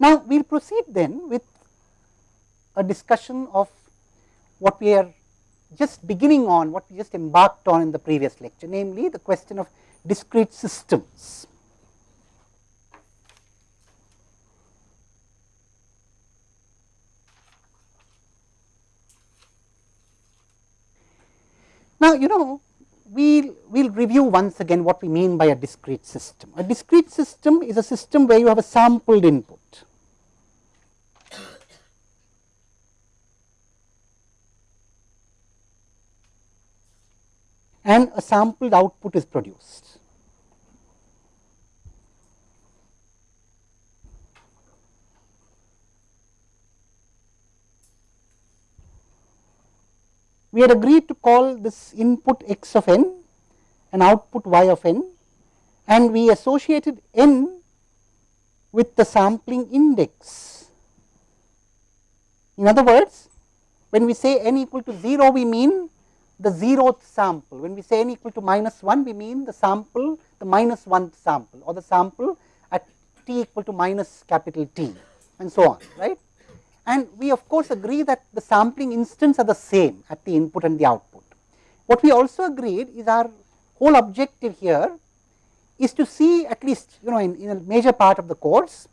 Now, we will proceed then with a discussion of what we are just beginning on, what we just embarked on in the previous lecture, namely the question of discrete systems. Now, you know we will review once again what we mean by a discrete system. A discrete system is a system where you have a sampled input. And a sampled output is produced. we had agreed to call this input x of n and output y of n and we associated n with the sampling index. In other words, when we say n equal to 0, we mean the zeroth sample. When we say n equal to minus 1, we mean the sample, the minus 1 sample or the sample at t equal to minus capital T and so on, right. And we of course agree that the sampling instants are the same at the input and the output. What we also agreed is our whole objective here is to see at least you know in, in a major part of the course,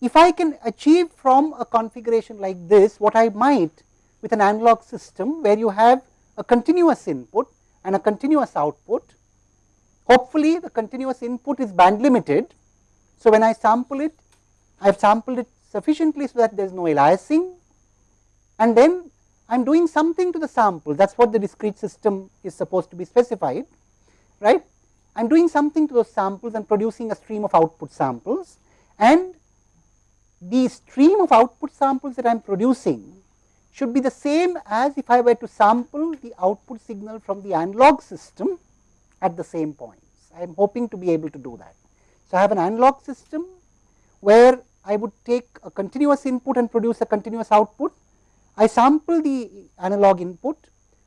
if I can achieve from a configuration like this what I might with an analog system where you have a continuous input and a continuous output. Hopefully, the continuous input is band limited. So, when I sample it, I have sampled it sufficiently so that there is no aliasing and then I am doing something to the sample that is what the discrete system is supposed to be specified right. I am doing something to those samples and producing a stream of output samples and the stream of output samples that I am producing should be the same as if I were to sample the output signal from the analog system at the same points. I am hoping to be able to do that. So, I have an analog system where I would take a continuous input and produce a continuous output. I sample the analog input,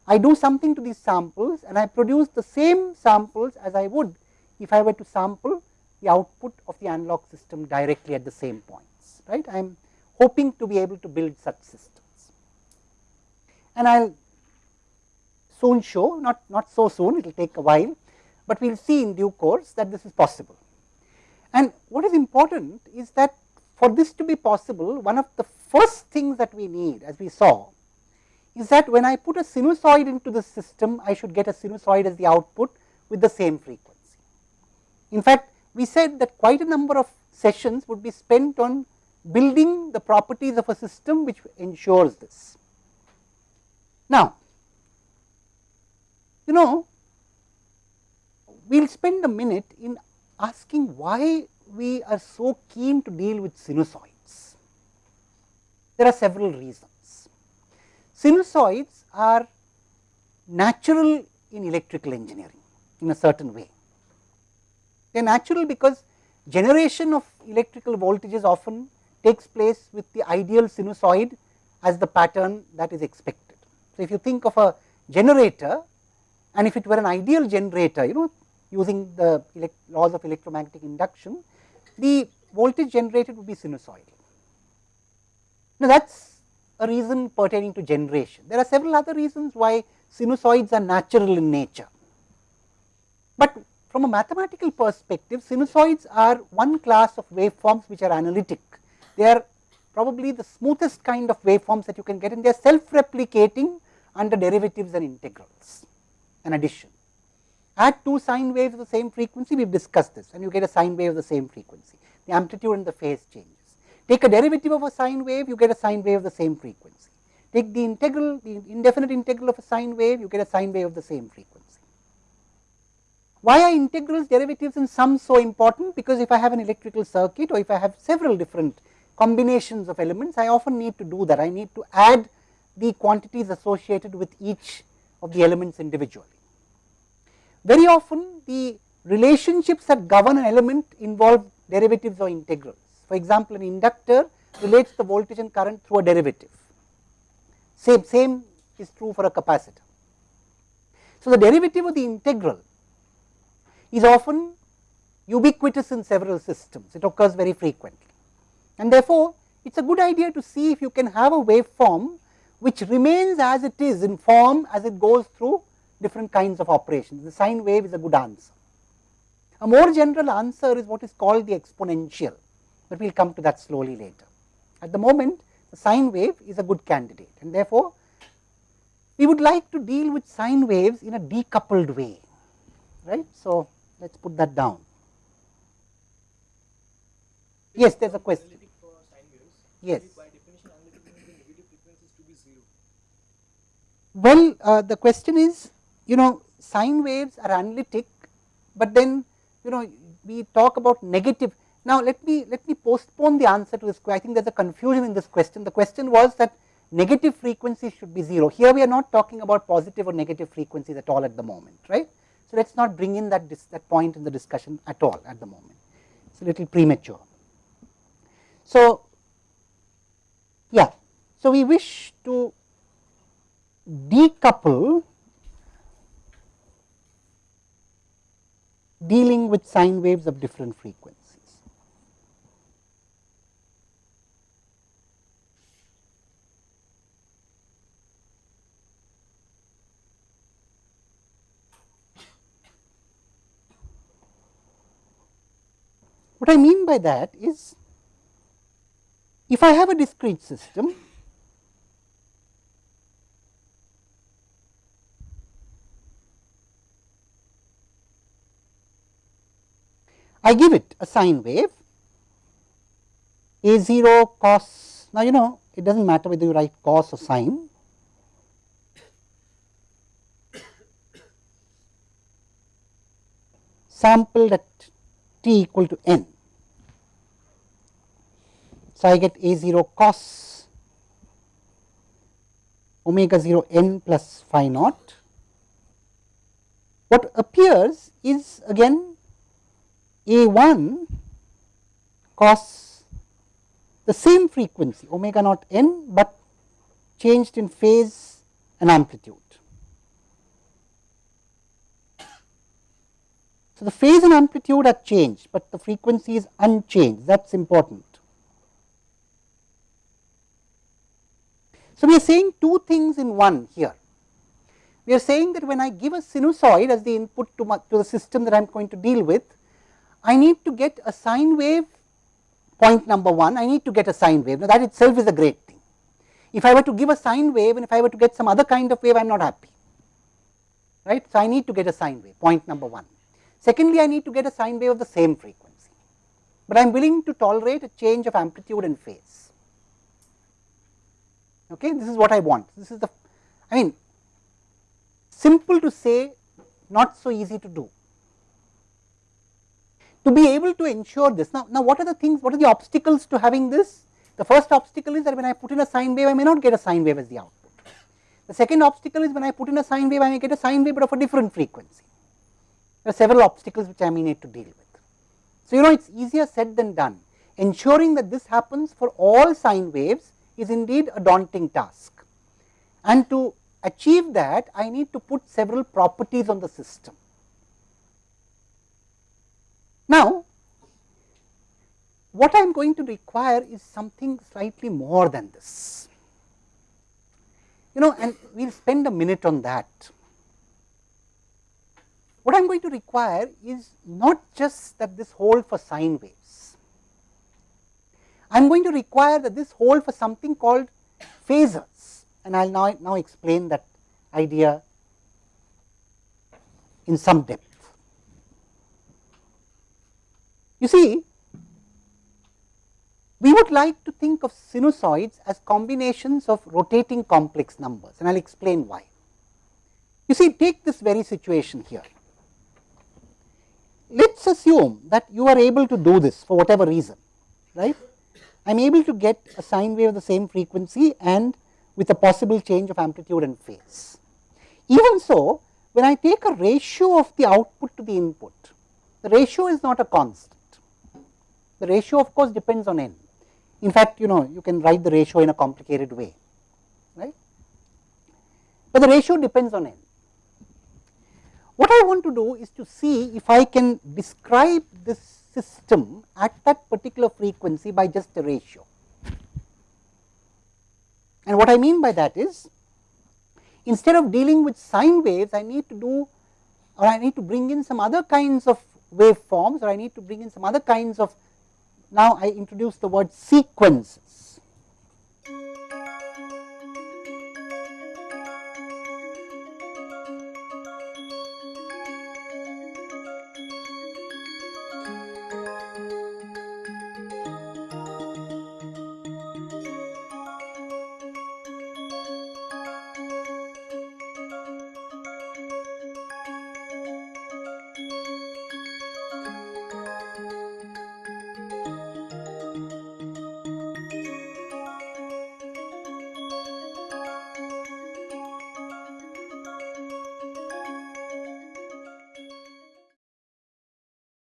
I do something to these samples and I produce the same samples as I would if I were to sample the output of the analog system directly at the same points, right. I am hoping to be able to build such systems. And I will soon show, not, not so soon, it will take a while, but we will see in due course that this is possible. And what is important is that for this to be possible, one of the first things that we need as we saw is that when I put a sinusoid into the system, I should get a sinusoid as the output with the same frequency. In fact, we said that quite a number of sessions would be spent on building the properties of a system which ensures this. Now, you know, we will spend a minute in asking why we are so keen to deal with sinusoids? There are several reasons. Sinusoids are natural in electrical engineering in a certain way. They are natural because generation of electrical voltages often takes place with the ideal sinusoid as the pattern that is expected. If you think of a generator and if it were an ideal generator, you know using the laws of electromagnetic induction, the voltage generated would be sinusoidal. Now, that is a reason pertaining to generation. There are several other reasons why sinusoids are natural in nature. But from a mathematical perspective, sinusoids are one class of waveforms which are analytic. They are probably the smoothest kind of waveforms that you can get and they are self-replicating under derivatives and integrals and addition. Add two sine waves of the same frequency, we have discussed this and you get a sine wave of the same frequency, the amplitude and the phase changes. Take a derivative of a sine wave, you get a sine wave of the same frequency. Take the integral, the indefinite integral of a sine wave, you get a sine wave of the same frequency. Why are integrals, derivatives and sums so important? Because if I have an electrical circuit or if I have several different combinations of elements, I often need to do that. I need to add the quantities associated with each of the elements individually. Very often the relationships that govern an element involve derivatives or integrals. For example, an inductor relates the voltage and current through a derivative. Same, same is true for a capacitor. So, the derivative of the integral is often ubiquitous in several systems, it occurs very frequently. And therefore, it is a good idea to see if you can have a waveform which remains as it is in form as it goes through different kinds of operations. The sine wave is a good answer. A more general answer is what is called the exponential, but we will come to that slowly later. At the moment, the sine wave is a good candidate and therefore, we would like to deal with sine waves in a decoupled way, right. So, let us put that down. Yes, there is a question. Yes. Well, uh, the question is, you know, sine waves are analytic, but then, you know, we talk about negative. Now, let me let me postpone the answer to this. I think there is a confusion in this question. The question was that negative frequencies should be 0. Here we are not talking about positive or negative frequencies at all at the moment, right. So, let us not bring in that, that point in the discussion at all at the moment. It is a little premature. So, yeah. So, we wish to decouple dealing with sine waves of different frequencies. What I mean by that is, if I have a discrete system, I give it a sine wave a 0 cos. Now, you know it does not matter whether you write cos or sine. sampled at t equal to n. So, I get a 0 cos omega 0 n plus phi naught. What appears is again a 1 cos the same frequency omega naught n, but changed in phase and amplitude. So, the phase and amplitude are changed, but the frequency is unchanged that is important. So, we are saying two things in one here. We are saying that when I give a sinusoid as the input to, my, to the system that I am going to deal with, I need to get a sine wave point number 1, I need to get a sine wave. Now, that itself is a great thing. If I were to give a sine wave and if I were to get some other kind of wave, I am not happy, right. So, I need to get a sine wave point number 1. Secondly, I need to get a sine wave of the same frequency, but I am willing to tolerate a change of amplitude and phase. Okay, this is what I want. This is the, I mean, simple to say, not so easy to do to be able to ensure this. Now, now what are the things, what are the obstacles to having this? The first obstacle is that when I put in a sine wave, I may not get a sine wave as the output. The second obstacle is when I put in a sine wave, I may get a sine wave but of a different frequency. There are several obstacles which I may need to deal with. So, you know it is easier said than done. Ensuring that this happens for all sine waves is indeed a daunting task. And to achieve that, I need to put several properties on the system. Now, what I am going to require is something slightly more than this. You know, and we will spend a minute on that. What I am going to require is not just that this hold for sine waves. I am going to require that this hold for something called phasors, and I will now, now explain that idea in some depth. You see, we would like to think of sinusoids as combinations of rotating complex numbers and I will explain why. You see, take this very situation here. Let us assume that you are able to do this for whatever reason, right. I am able to get a sine wave of the same frequency and with a possible change of amplitude and phase. Even so, when I take a ratio of the output to the input, the ratio is not a constant. The ratio of course depends on n. In fact, you know you can write the ratio in a complicated way, right. But the ratio depends on n. What I want to do is to see if I can describe this system at that particular frequency by just a ratio. And what I mean by that is, instead of dealing with sine waves, I need to do or I need to bring in some other kinds of waveforms or I need to bring in some other kinds of now I introduce the word sequence